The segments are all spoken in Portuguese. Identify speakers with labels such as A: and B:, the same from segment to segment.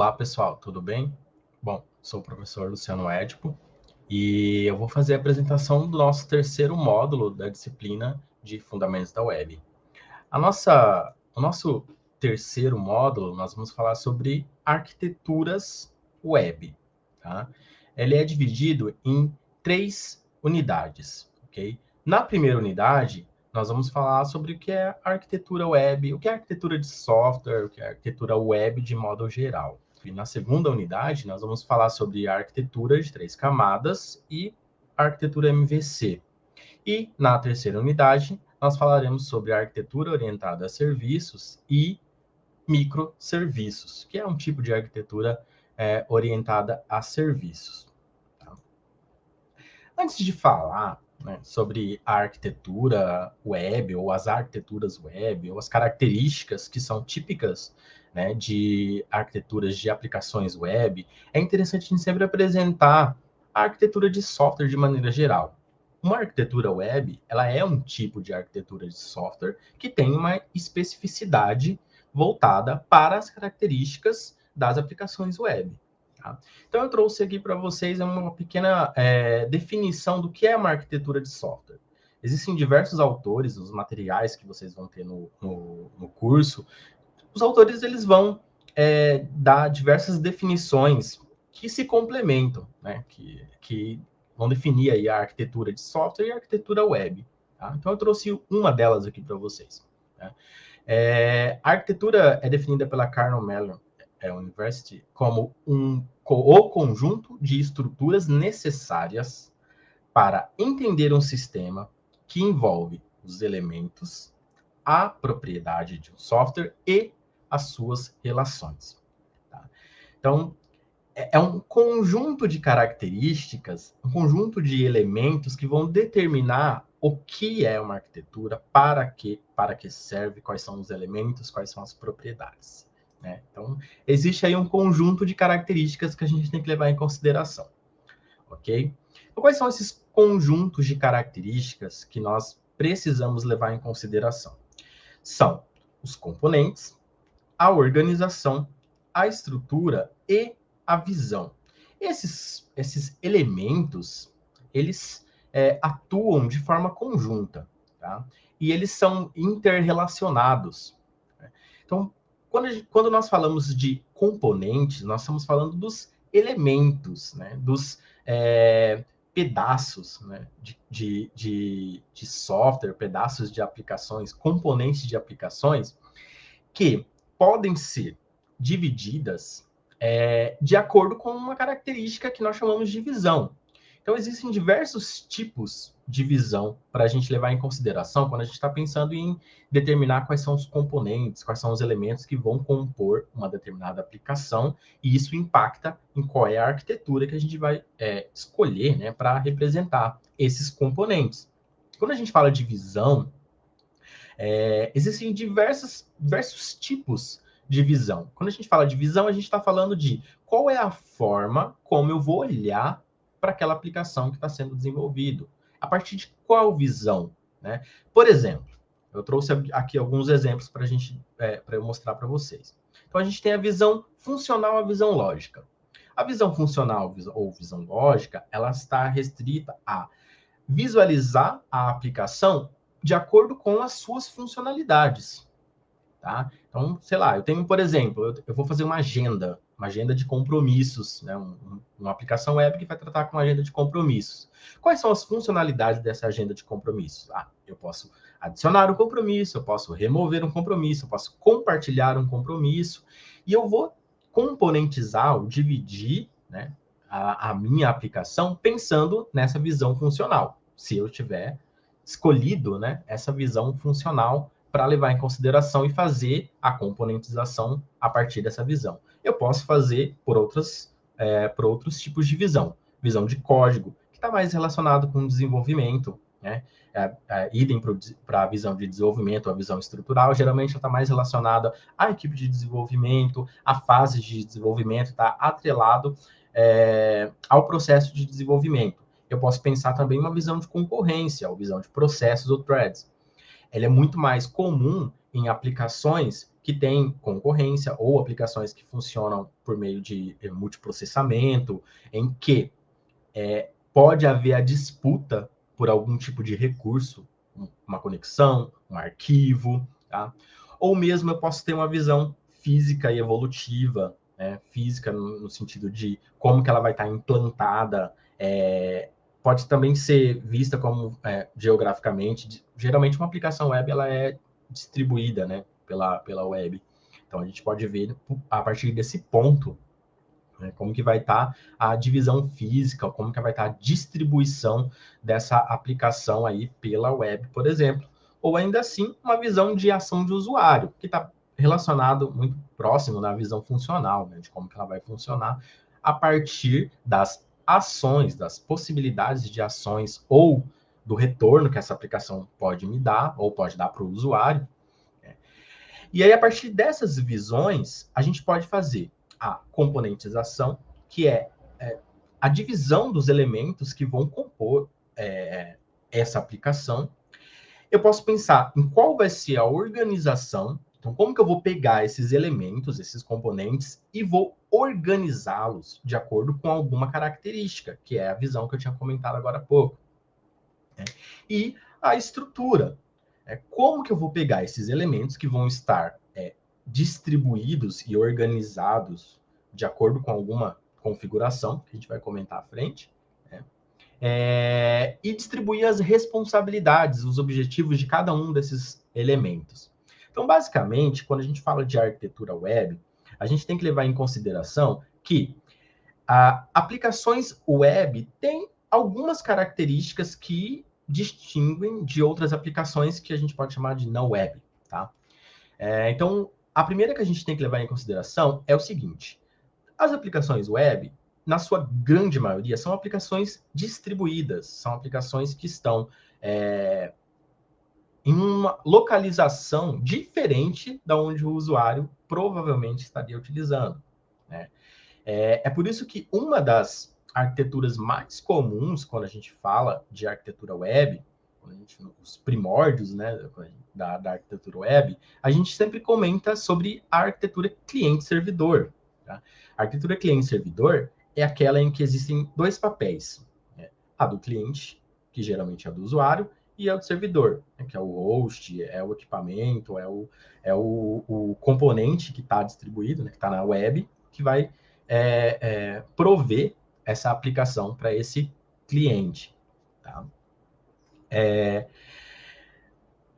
A: Olá, pessoal, tudo bem? Bom, sou o professor Luciano Édipo e eu vou fazer a apresentação do nosso terceiro módulo da disciplina de Fundamentos da Web. A nossa, o nosso terceiro módulo, nós vamos falar sobre arquiteturas web. Tá? Ele é dividido em três unidades, ok? Na primeira unidade, nós vamos falar sobre o que é arquitetura web, o que é arquitetura de software, o que é arquitetura web de modo geral. E na segunda unidade, nós vamos falar sobre arquitetura de três camadas e arquitetura MVC. E na terceira unidade, nós falaremos sobre arquitetura orientada a serviços e microserviços, que é um tipo de arquitetura é, orientada a serviços. Tá? Antes de falar né, sobre a arquitetura web, ou as arquiteturas web, ou as características que são típicas né, de arquiteturas de aplicações web, é interessante a gente sempre apresentar a arquitetura de software de maneira geral. Uma arquitetura web, ela é um tipo de arquitetura de software que tem uma especificidade voltada para as características das aplicações web. Tá? Então, eu trouxe aqui para vocês uma pequena é, definição do que é uma arquitetura de software. Existem diversos autores, os materiais que vocês vão ter no, no, no curso, os autores eles vão é, dar diversas definições que se complementam, né? que, que vão definir aí a arquitetura de software e a arquitetura web. Tá? Então, eu trouxe uma delas aqui para vocês. Né? É, a arquitetura é definida pela Carnel Mellon é, University como um, o conjunto de estruturas necessárias para entender um sistema que envolve os elementos, a propriedade de um software e as suas relações. Tá? Então, é, é um conjunto de características, um conjunto de elementos que vão determinar o que é uma arquitetura, para que, para que serve, quais são os elementos, quais são as propriedades. Né? Então, existe aí um conjunto de características que a gente tem que levar em consideração, ok? Então, quais são esses conjuntos de características que nós precisamos levar em consideração? São os componentes, a organização, a estrutura e a visão. Esses, esses elementos, eles é, atuam de forma conjunta, tá? E eles são interrelacionados. Né? Então, quando, gente, quando nós falamos de componentes, nós estamos falando dos elementos, né? dos é, pedaços né? de, de, de, de software, pedaços de aplicações, componentes de aplicações, que podem ser divididas é, de acordo com uma característica que nós chamamos de visão. Então, existem diversos tipos de visão para a gente levar em consideração quando a gente está pensando em determinar quais são os componentes, quais são os elementos que vão compor uma determinada aplicação, e isso impacta em qual é a arquitetura que a gente vai é, escolher né, para representar esses componentes. Quando a gente fala de visão, é, existem diversos, diversos tipos de visão. Quando a gente fala de visão, a gente está falando de qual é a forma como eu vou olhar para aquela aplicação que está sendo desenvolvido. A partir de qual visão? Né? Por exemplo, eu trouxe aqui alguns exemplos para a gente, é, para eu mostrar para vocês. Então, a gente tem a visão funcional, a visão lógica. A visão funcional ou visão lógica, ela está restrita a visualizar a aplicação de acordo com as suas funcionalidades. Tá? Então, sei lá, eu tenho, por exemplo, eu, eu vou fazer uma agenda uma agenda de compromissos, né? Um, uma aplicação web que vai tratar com uma agenda de compromissos. Quais são as funcionalidades dessa agenda de compromissos? Ah, eu posso adicionar um compromisso, eu posso remover um compromisso, eu posso compartilhar um compromisso, e eu vou componentizar ou dividir né, a, a minha aplicação pensando nessa visão funcional. Se eu tiver escolhido né, essa visão funcional para levar em consideração e fazer a componentização a partir dessa visão eu posso fazer por, outras, é, por outros tipos de visão. Visão de código, que está mais relacionado com desenvolvimento, né? É, é, idem para a visão de desenvolvimento, a visão estrutural, geralmente está mais relacionada à equipe de desenvolvimento, à fase de desenvolvimento, está atrelado é, ao processo de desenvolvimento. Eu posso pensar também uma visão de concorrência, ou visão de processos ou threads. ela é muito mais comum em aplicações que têm concorrência ou aplicações que funcionam por meio de eh, multiprocessamento, em que é, pode haver a disputa por algum tipo de recurso, uma conexão, um arquivo, tá? Ou mesmo eu posso ter uma visão física e evolutiva, né? física no, no, sentido de como que ela vai estar implantada, é, pode também ser vista como é, geograficamente, geralmente uma aplicação web ela é distribuída, né, pela, pela web. Então a gente pode ver a partir desse ponto né, como que vai estar tá a divisão física, como que vai estar tá a distribuição dessa aplicação aí pela web, por exemplo. Ou ainda assim, uma visão de ação de usuário, que está relacionado muito próximo na visão funcional, né, de como que ela vai funcionar a partir das ações, das possibilidades de ações ou do retorno que essa aplicação pode me dar ou pode dar para o usuário. Né? E aí, a partir dessas visões, a gente pode fazer a componentização, que é, é a divisão dos elementos que vão compor é, essa aplicação. Eu posso pensar em qual vai ser a organização. Então, como que eu vou pegar esses elementos, esses componentes, e vou organizá-los de acordo com alguma característica, que é a visão que eu tinha comentado agora há pouco. Né? E a estrutura. É, como que eu vou pegar esses elementos que vão estar é, distribuídos e organizados de acordo com alguma configuração, que a gente vai comentar à frente, né? é, e distribuir as responsabilidades, os objetivos de cada um desses elementos. Então, basicamente, quando a gente fala de arquitetura web, a gente tem que levar em consideração que a, aplicações web têm algumas características que distinguem de outras aplicações que a gente pode chamar de não web, tá? É, então, a primeira que a gente tem que levar em consideração é o seguinte: as aplicações web, na sua grande maioria, são aplicações distribuídas, são aplicações que estão é, em uma localização diferente da onde o usuário provavelmente estaria utilizando. Né? É, é por isso que uma das arquiteturas mais comuns quando a gente fala de arquitetura web, gente, os primórdios né, da, da, arquitetura web, a gente sempre comenta sobre a arquitetura cliente-servidor. Tá? A arquitetura cliente-servidor é aquela em que existem dois papéis. Né? A do cliente, que geralmente é do usuário, e é o servidor, né, que é o host, é o equipamento, é o, é o, o componente que está distribuído, né, que está na web, que vai é, é, prover essa aplicação para esse cliente. Tá? É,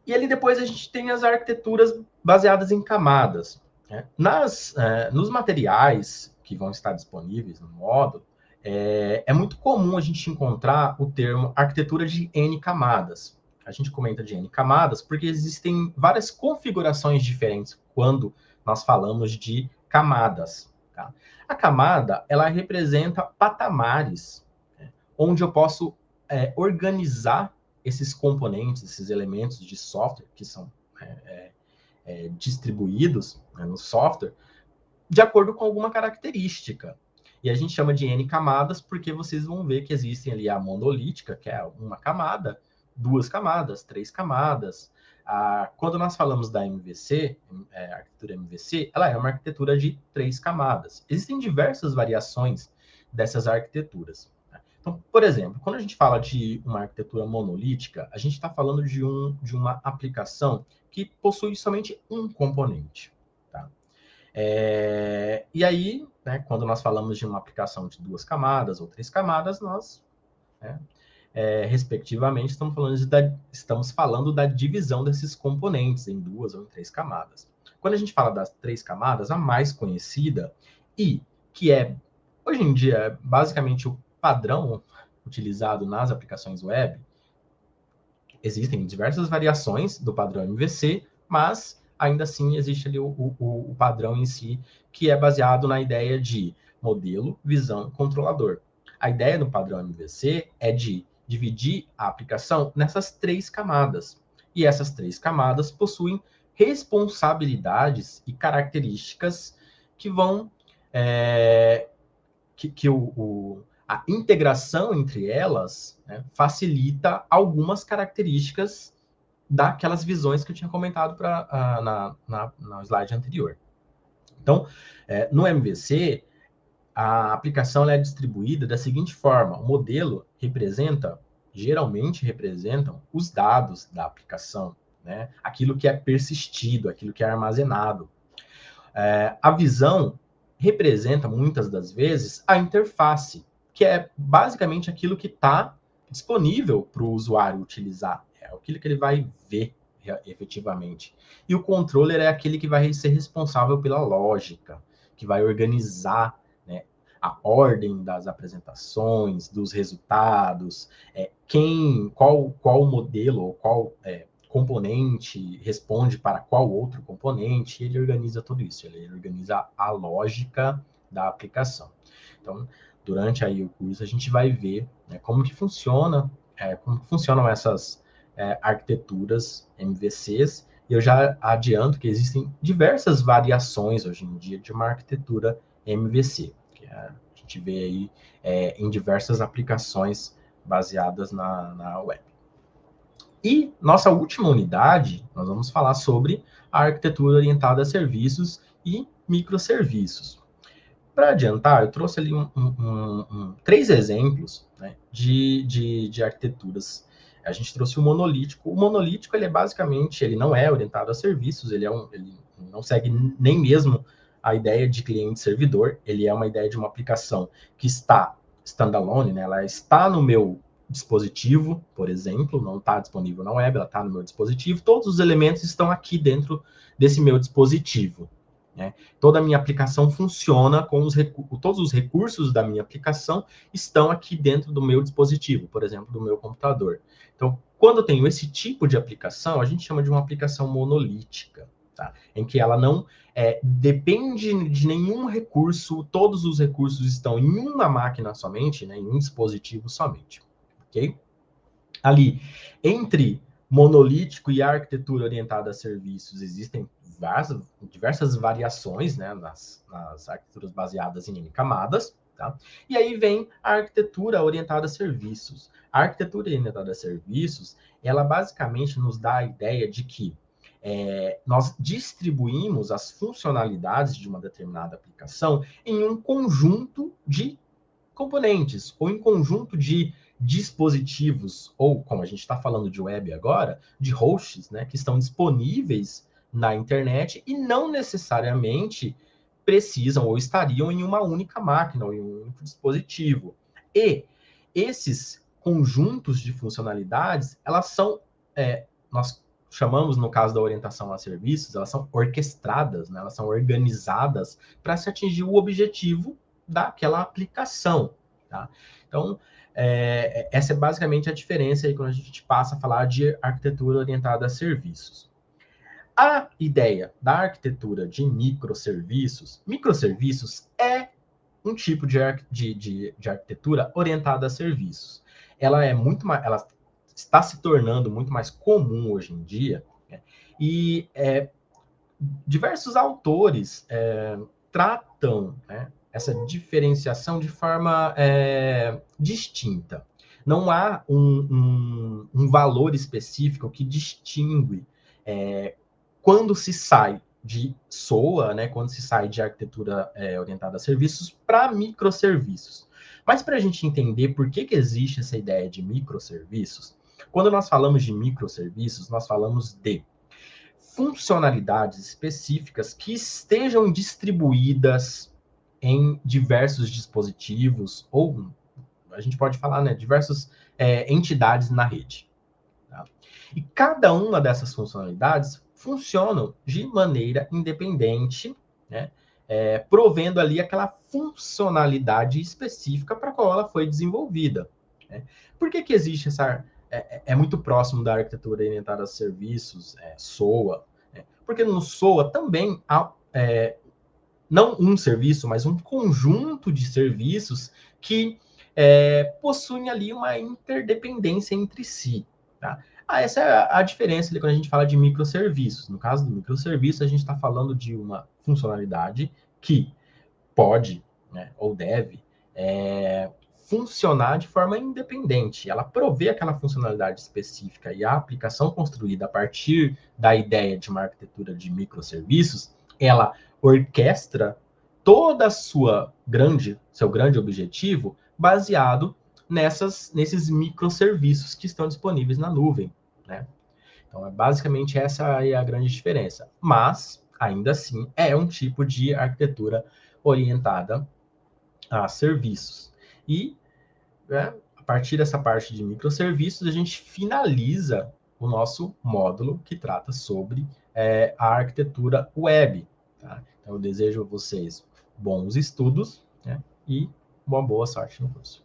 A: e ali depois a gente tem as arquiteturas baseadas em camadas. Né? Nas, é, nos materiais que vão estar disponíveis no módulo, é, é, muito comum a gente encontrar o termo arquitetura de N camadas. A gente comenta de N camadas porque existem várias configurações diferentes quando nós falamos de camadas. Tá? A camada, ela representa patamares, né? onde eu posso é, organizar esses componentes, esses elementos de software que são é, é, é distribuídos né, no software, de acordo com alguma característica. E a gente chama de N camadas porque vocês vão ver que existem ali a monolítica, que é uma camada, duas camadas, três camadas. Ah, quando nós falamos da MVC, é, arquitetura MVC, ela é uma arquitetura de três camadas. Existem diversas variações dessas arquiteturas. Né? Então, por exemplo, quando a gente fala de uma arquitetura monolítica, a gente está falando de, um, de uma aplicação que possui somente um componente. É, e aí, né, quando nós falamos de uma aplicação de duas camadas ou três camadas, nós, né, é, respectivamente, estamos falando, da, estamos falando da divisão desses componentes em duas ou em três camadas. Quando a gente fala das três camadas, a mais conhecida e que é, hoje em dia, basicamente o padrão utilizado nas aplicações web, existem diversas variações do padrão MVC, mas ainda assim existe ali o, o, o padrão em si, que é baseado na ideia de modelo, visão, controlador. A ideia do padrão MVC é de dividir a aplicação nessas três camadas. E essas três camadas possuem responsabilidades e características que vão é, que, que o, o, a integração entre elas né, facilita algumas características daquelas visões que eu tinha comentado pra, uh, na, na, na slide anterior. Então, é, no MVC, a aplicação é distribuída da seguinte forma: o modelo representa, geralmente representam os dados da aplicação, né? aquilo que é persistido, aquilo que é armazenado. É, a visão representa, muitas das vezes, a interface, que é basicamente aquilo que está disponível para o usuário utilizar, é aquilo que ele vai ver efetivamente. E o controller é aquele que vai ser responsável pela lógica, que vai organizar né, a ordem das apresentações, dos resultados, é, quem, qual, qual modelo qual é, componente responde para qual outro componente, ele organiza tudo isso, ele organiza a lógica da aplicação. Então, durante aí o curso, a gente vai ver né, como que funciona, é, como funcionam essas é, arquiteturas MVCs, e eu já adianto que existem diversas variações hoje em dia de uma arquitetura MVC, que é, a gente vê aí é, em diversas aplicações baseadas na, na web. E nossa última unidade, nós vamos falar sobre a arquitetura orientada a serviços e microserviços. Para adiantar, eu trouxe ali um, um, um, três exemplos né, de, de, de, arquiteturas. A gente trouxe o monolítico. O monolítico, ele é basicamente, ele não é orientado a serviços, ele, é um, ele não segue nem mesmo a ideia de cliente-servidor, ele é uma ideia de uma aplicação que está standalone, né, ela está no meu dispositivo, por exemplo, não está disponível na web, ela está no meu dispositivo, todos os elementos estão aqui dentro desse meu dispositivo. Né? Toda a minha aplicação funciona com os todos os recursos da minha aplicação estão aqui dentro do meu dispositivo, por exemplo, do meu computador. Então, quando eu tenho esse tipo de aplicação, a gente chama de uma aplicação monolítica, tá? em que ela não é, depende de nenhum recurso, todos os recursos estão em uma máquina somente, né, em um dispositivo somente. Ok? Ali, entre monolítico e arquitetura orientada a serviços, existem diversas, diversas variações né, nas, nas arquiteturas baseadas em camadas. Tá? E aí vem a arquitetura orientada a serviços. A arquitetura orientada a serviços, ela basicamente nos dá a ideia de que é, nós distribuímos as funcionalidades de uma determinada aplicação em um conjunto de componentes, ou em conjunto de dispositivos, ou como a gente está falando de web agora, de hosts, né, que estão disponíveis na internet e não necessariamente precisam ou estariam em uma única máquina ou em um único dispositivo. E esses conjuntos de funcionalidades, elas são, é, nós chamamos no caso da orientação a serviços, elas são orquestradas, né? elas são organizadas para se atingir o objetivo daquela aplicação. Tá? Então, é, essa é basicamente a diferença aí quando a gente passa a falar de arquitetura orientada a serviços. A ideia da arquitetura de microserviços, microserviços é um tipo de, de, de, de arquitetura orientada a serviços. Ela é muito mais, ela está se tornando muito mais comum hoje em dia, né? e é, diversos autores é, tratam né, essa diferenciação de forma é, distinta. Não há um, um, um, valor específico que distingue é, quando se sai de SOA, né, quando se sai de arquitetura é, orientada a serviços para microserviços. Mas para a gente entender por que, que existe essa ideia de microserviços, quando nós falamos de microserviços, nós falamos de funcionalidades específicas que estejam distribuídas em diversos dispositivos, ou a gente pode falar, né, diversas é, entidades na rede. Tá? E cada uma dessas funcionalidades funcionam de maneira independente, né, é, provendo ali aquela funcionalidade específica para qual ela foi desenvolvida. Né? Por que, que existe essa... É, é, é muito próximo da arquitetura orientada a serviços, é, SOA, né? porque no SOA também há é, não um serviço, mas um conjunto de serviços que é, possuem ali uma interdependência entre si. Tá? Ah, essa é a diferença ali quando a gente fala de microserviços. No caso do microserviço, a gente está falando de uma funcionalidade que pode né, ou deve é, funcionar de forma independente. Ela provê aquela funcionalidade específica e a aplicação construída a partir da ideia de uma arquitetura de microserviços, ela orquestra toda a sua grande, seu grande objetivo baseado nessas, nesses microserviços que estão disponíveis na nuvem, né? Então, é basicamente essa é a grande diferença. Mas, ainda assim, é um tipo de arquitetura orientada a serviços. E, né, a partir dessa parte de microserviços, a gente finaliza o nosso módulo que trata sobre é, a arquitetura web. Tá? Então, eu desejo a vocês bons estudos né, e uma boa sorte no curso.